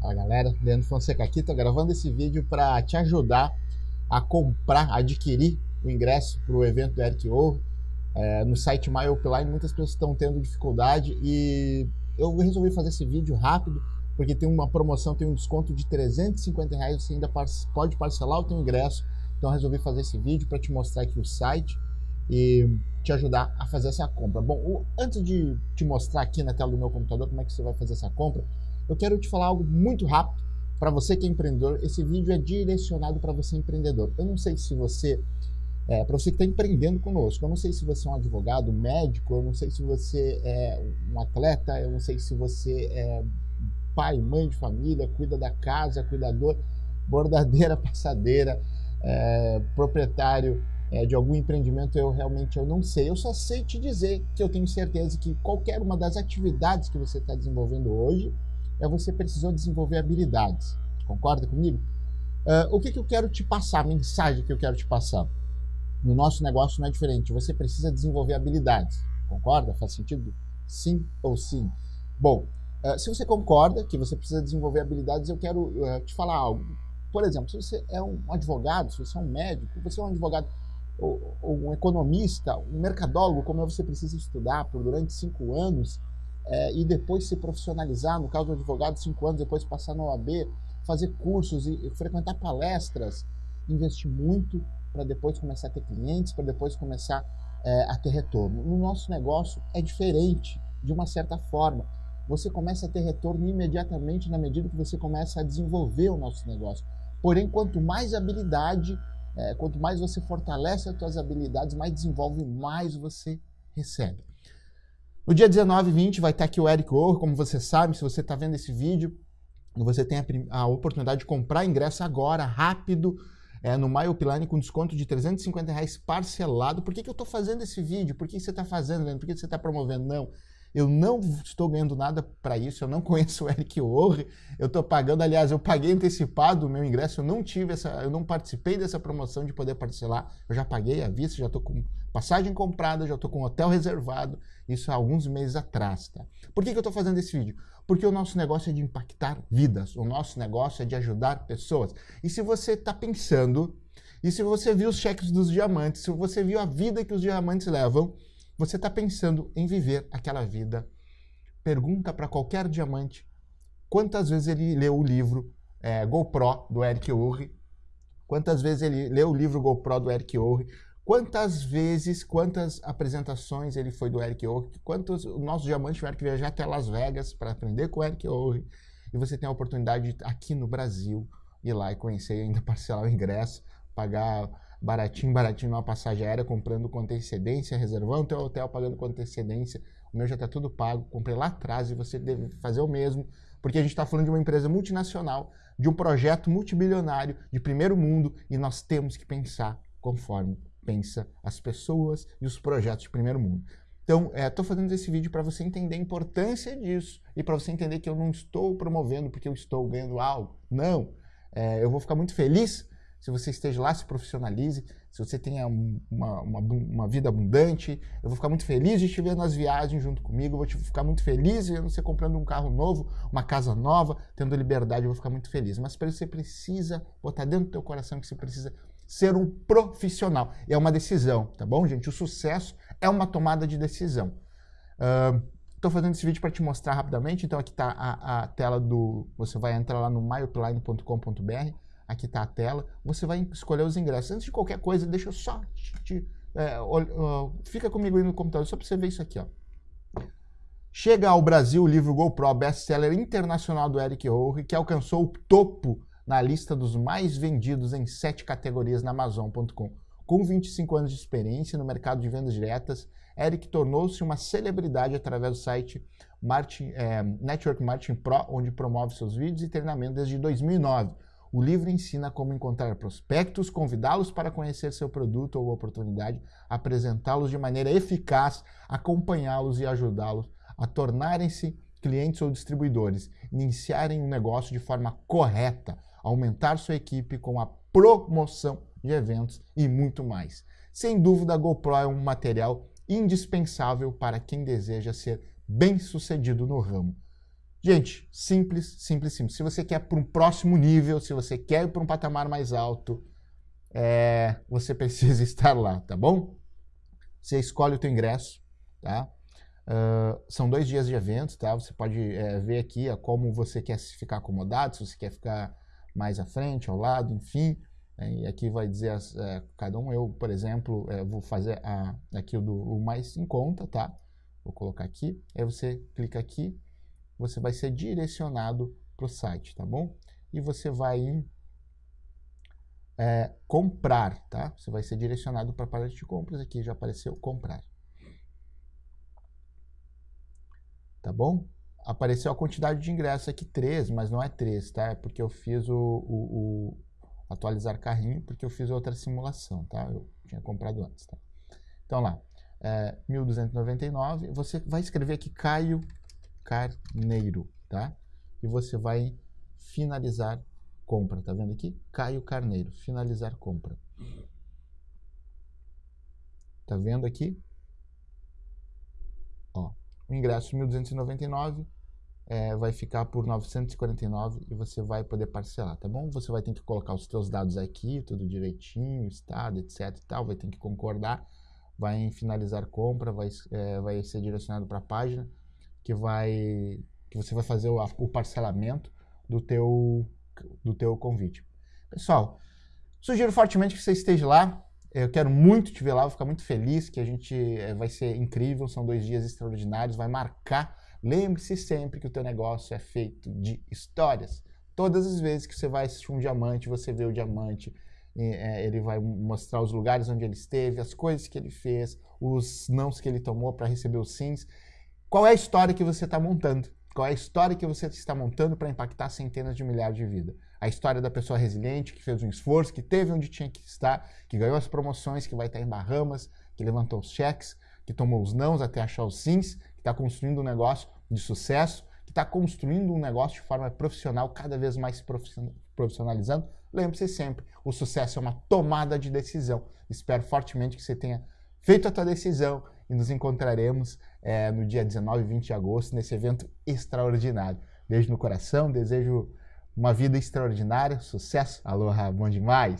Fala galera, Leandro Fonseca aqui, tô gravando esse vídeo para te ajudar a comprar, adquirir o ingresso para o evento do Eric Ouro. É, no site MyOpline muitas pessoas estão tendo dificuldade e eu resolvi fazer esse vídeo rápido porque tem uma promoção, tem um desconto de 350 reais, você ainda pode parcelar o teu ingresso. Então resolvi fazer esse vídeo para te mostrar aqui o site e te ajudar a fazer essa compra. Bom, antes de te mostrar aqui na tela do meu computador como é que você vai fazer essa compra, eu quero te falar algo muito rápido para você que é empreendedor. Esse vídeo é direcionado para você empreendedor. Eu não sei se você, é, para você que está empreendendo conosco, eu não sei se você é um advogado, médico, eu não sei se você é um atleta, eu não sei se você é pai, mãe de família, cuida da casa, cuidador, bordadeira, passadeira, é, proprietário é, de algum empreendimento, eu realmente eu não sei. Eu só sei te dizer que eu tenho certeza que qualquer uma das atividades que você está desenvolvendo hoje, é você precisou desenvolver habilidades. Concorda comigo? Uh, o que, que eu quero te passar, a mensagem que eu quero te passar? No nosso negócio não é diferente, você precisa desenvolver habilidades. Concorda? Faz sentido? Sim ou sim? Bom, uh, se você concorda que você precisa desenvolver habilidades, eu quero uh, te falar algo. Por exemplo, se você é um advogado, se você é um médico, você é um advogado ou, ou um economista, um mercadólogo, como você precisa estudar por durante cinco anos, é, e depois se profissionalizar, no caso do advogado, cinco anos, depois passar na OAB, fazer cursos e, e frequentar palestras, investir muito para depois começar a ter clientes, para depois começar é, a ter retorno. No nosso negócio é diferente, de uma certa forma. Você começa a ter retorno imediatamente na medida que você começa a desenvolver o nosso negócio. Porém, quanto mais habilidade, é, quanto mais você fortalece as suas habilidades, mais desenvolve, mais você recebe. No dia 19 e 20 vai estar aqui o Eric Orr, como você sabe, se você está vendo esse vídeo, você tem a, a, oportunidade de comprar ingresso agora, rápido, é, no MyOpline com desconto de 350 reais parcelado. Por que, que eu estou fazendo esse vídeo? Por que você está fazendo? Por que você está promovendo? Não, eu não estou ganhando nada para isso, eu não conheço o Eric Orre, eu estou pagando, aliás, eu paguei antecipado o meu ingresso, eu não tive essa, eu não participei dessa promoção de poder parcelar, eu já paguei a vista, já estou com passagem comprada, já estou com hotel reservado, isso há alguns meses atrás, tá? Por que, que eu estou fazendo esse vídeo? Porque o nosso negócio é de impactar vidas, o nosso negócio é de ajudar pessoas. E se você está pensando, e se você viu os cheques dos diamantes, se você viu a vida que os diamantes levam, você está pensando em viver aquela vida. Pergunta para qualquer diamante quantas vezes ele leu o livro é, GoPro do Eric Urri, quantas vezes ele leu o livro GoPro do Eric Urri, quantas vezes, quantas apresentações ele foi do Eric Urri, quantos o nosso diamante tiveram que viajar até Las Vegas para aprender com o Eric Urri, e você tem a oportunidade de, aqui no Brasil ir lá e conhecer e ainda parcelar o ingresso, pagar baratinho, baratinho numa passagem aérea, comprando com antecedência, reservando o teu hotel, pagando com antecedência. O meu já está tudo pago, comprei lá atrás e você deve fazer o mesmo, porque a gente está falando de uma empresa multinacional, de um projeto multibilionário, de primeiro mundo, e nós temos que pensar conforme pensa as pessoas e os projetos de primeiro mundo. Então, estou é, fazendo esse vídeo para você entender a importância disso e para você entender que eu não estou promovendo porque eu estou ganhando algo. Não, é, eu vou ficar muito feliz se você esteja lá, se profissionalize, se você tenha uma, uma, uma, vida abundante. Eu vou ficar muito feliz de te ver nas viagens junto comigo, eu vou te ficar muito feliz de você comprando um carro novo, uma casa nova, tendo liberdade, eu vou ficar muito feliz. Mas para isso você precisa botar dentro do teu coração que você precisa ser um profissional. É uma decisão, tá bom, gente? O sucesso é uma tomada de decisão. Estou uh, fazendo esse vídeo para te mostrar rapidamente, então aqui está a, a, tela do... Você vai entrar lá no myopline.com.br aqui está a tela, você vai escolher os ingressos. Antes de qualquer coisa, deixa eu só te, é, uh, fica comigo aí no computador, só para você ver isso aqui. Ó. Chega ao Brasil o livro GoPro, best-seller internacional do Eric Rowe, que alcançou o topo na lista dos mais vendidos em sete categorias na Amazon.com. Com 25 anos de experiência no mercado de vendas diretas, Eric tornou-se uma celebridade através do site Martin, é, Network Marketing Pro, onde promove seus vídeos e treinamento desde 2009 o livro ensina como encontrar prospectos, convidá-los para conhecer seu produto ou oportunidade, apresentá-los de maneira eficaz, acompanhá-los e ajudá-los a tornarem-se clientes ou distribuidores, iniciarem um negócio de forma correta, aumentar sua equipe com a promoção de eventos e muito mais. Sem dúvida, a GoPro é um material indispensável para quem deseja ser bem-sucedido no ramo. Gente, simples, simples, simples. Se você quer para um próximo nível, se você quer ir para um patamar mais alto, é, você precisa estar lá, tá bom? Você escolhe o teu ingresso, tá? Uh, são dois dias de evento, tá? Você pode é, ver aqui ó, como você quer ficar acomodado, se você quer ficar mais à frente, ao lado, enfim. É, e aqui vai dizer as, é, cada um. Eu, por exemplo, é, vou fazer a, aqui o, do, o mais em conta, tá? Vou colocar aqui. Aí você clica aqui você vai ser direcionado para o site, tá bom? E você vai em é, comprar, tá? Você vai ser direcionado para a parte de compras, aqui já apareceu comprar. Tá bom? Apareceu a quantidade de ingressos aqui, 3, mas não é 3, tá? É porque eu fiz o, o, o, atualizar carrinho, porque eu fiz outra simulação, tá? Eu tinha comprado antes, tá? Então lá, é, 1.299, você vai escrever aqui Caio Carneiro, tá? E você vai finalizar compra, tá vendo aqui? Caio Carneiro, finalizar compra. Tá vendo aqui? O ingresso 1.299 é, vai ficar por 949 e você vai poder parcelar, tá bom? Você vai ter que colocar os seus dados aqui, tudo direitinho, estado, etc e tal, vai ter que concordar, vai em finalizar compra, vai, é, vai ser direcionado para a página, que vai que você vai fazer o, o parcelamento do teu do teu convite. Pessoal, sugiro fortemente que você esteja lá. Eu quero muito te ver lá, vou ficar muito feliz que a gente é, vai ser incrível, são dois dias extraordinários, vai marcar. Lembre-se sempre que o teu negócio é feito de histórias. Todas as vezes que você vai assistir um diamante, você vê o diamante, é, ele vai mostrar os lugares onde ele esteve, as coisas que ele fez, os nãos que ele tomou para receber os sims. Qual é a história que você está montando? Qual é a história que você está montando para impactar centenas de milhares de vidas? A história da pessoa resiliente, que fez um esforço, que teve onde tinha que estar, que ganhou as promoções, que vai estar em Bahamas, que levantou os cheques, que tomou os nãos até achar os sims, que está construindo um negócio de sucesso, que está construindo um negócio de forma profissional, cada vez mais profissionalizando. Lembre-se sempre, o sucesso é uma tomada de decisão. Espero fortemente que você tenha feito a tua decisão e nos encontraremos é, no dia 19 e 20 de agosto nesse evento extraordinário. Beijo no coração, desejo uma vida extraordinária, sucesso, aloha, bom demais!